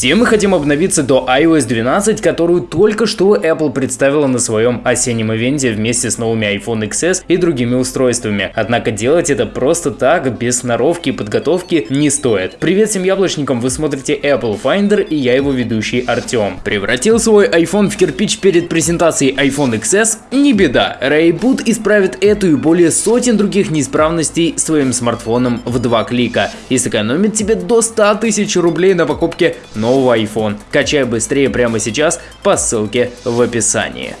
Все мы хотим обновиться до iOS 12, которую только что Apple представила на своем осеннем ивенте вместе с новыми iPhone XS и другими устройствами. Однако делать это просто так, без сноровки и подготовки, не стоит. Привет всем яблочникам, вы смотрите Apple Finder и я его ведущий Артем. Превратил свой iPhone в кирпич перед презентацией iPhone XS? Не беда, Rayboot исправит эту и более сотен других неисправностей своим смартфоном в два клика и сэкономит тебе до 100 тысяч рублей на покупке нового iPhone. Качай быстрее прямо сейчас по ссылке в описании.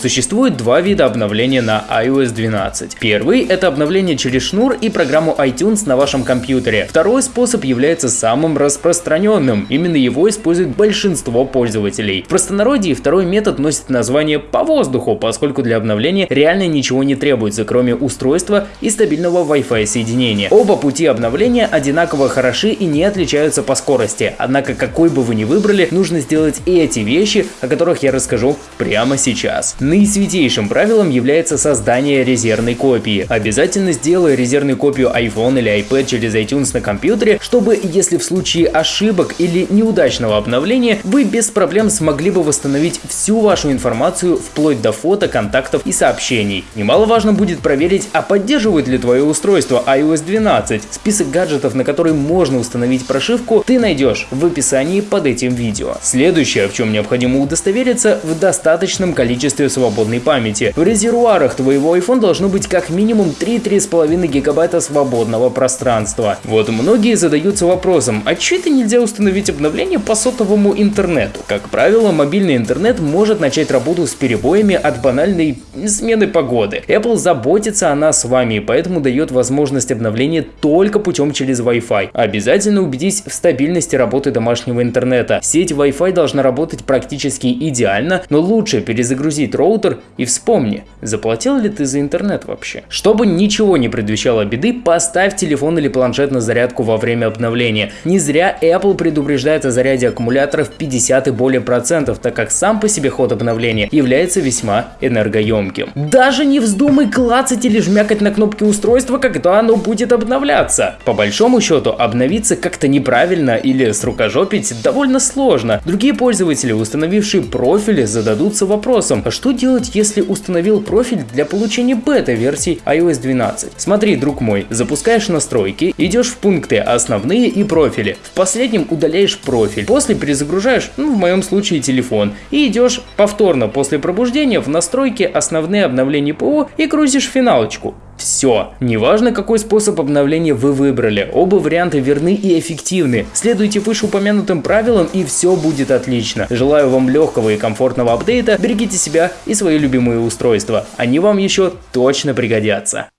Существует два вида обновления на iOS 12. Первый – это обновление через шнур и программу iTunes на вашем компьютере. Второй способ является самым распространенным, именно его использует большинство пользователей. В простонародье второй метод носит название «по воздуху», поскольку для обновления реально ничего не требуется, кроме устройства и стабильного Wi-Fi соединения. Оба пути обновления одинаково хороши и не отличаются по скорости, однако какой бы вы ни выбрали, нужно сделать эти вещи, о которых я расскажу прямо сейчас. Наисвятейшим правилом является создание резервной копии. Обязательно сделай резервную копию iPhone или iPad через iTunes на компьютере, чтобы, если в случае ошибок или неудачного обновления, вы без проблем смогли бы восстановить всю вашу информацию вплоть до фото, контактов и сообщений. Немаловажно будет проверить, а поддерживает ли твое устройство iOS 12. Список гаджетов, на которые можно установить прошивку, ты найдешь в описании под этим видео. Следующее, в чем необходимо удостовериться, в достаточном количестве свободной памяти. В резервуарах твоего iPhone должно быть как минимум 3-3,5 гигабайта свободного пространства. Вот многие задаются вопросом, а че это нельзя установить обновление по сотовому интернету? Как правило, мобильный интернет может начать работу с перебоями от банальной смены погоды. Apple заботится о нас с вами, поэтому дает возможность обновления только путем через Wi-Fi. Обязательно убедись в стабильности работы домашнего интернета. Сеть Wi-Fi должна работать практически идеально, но лучше перезагрузить роутер роутер и вспомни, заплатил ли ты за интернет вообще. Чтобы ничего не предвещало беды, поставь телефон или планшет на зарядку во время обновления. Не зря Apple предупреждает о заряде аккумуляторов 50 и более процентов, так как сам по себе ход обновления является весьма энергоемким. Даже не вздумай клацать или жмякать на кнопки устройства, когда оно будет обновляться. По большому счету, обновиться как-то неправильно или с рукожопить довольно сложно. Другие пользователи, установившие профили, зададутся вопросом, а что делать, если установил профиль для получения бета-версий iOS 12? Смотри, друг мой, запускаешь настройки, идешь в пункты «Основные» и «Профили». В последнем удаляешь профиль, после перезагружаешь, ну в моем случае телефон, и идешь повторно после пробуждения в настройки «Основные обновления ПО» и грузишь финалочку. Все. Неважно, какой способ обновления вы выбрали, оба варианта верны и эффективны. Следуйте вышеупомянутым правилам и все будет отлично. Желаю вам легкого и комфортного апдейта, берегите себя и свои любимые устройства. Они вам еще точно пригодятся.